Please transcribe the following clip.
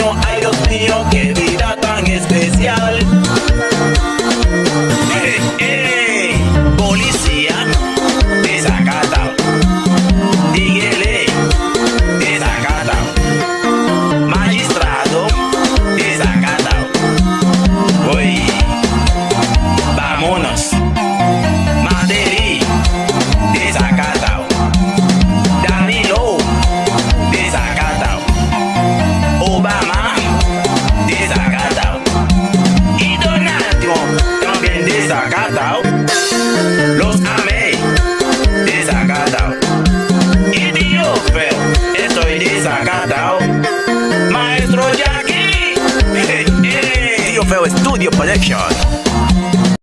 mío, ay Dios mío, qué vida tan especial. Hey, hey, policía, desacatado. Dígale, desacatado. Magistrado, desacatado. Uy, vámonos. bien desacatado. Los amé, desacatado. Y Dios feo, estoy desacatado. Maestro Jackie, Tío Feo Studio Production.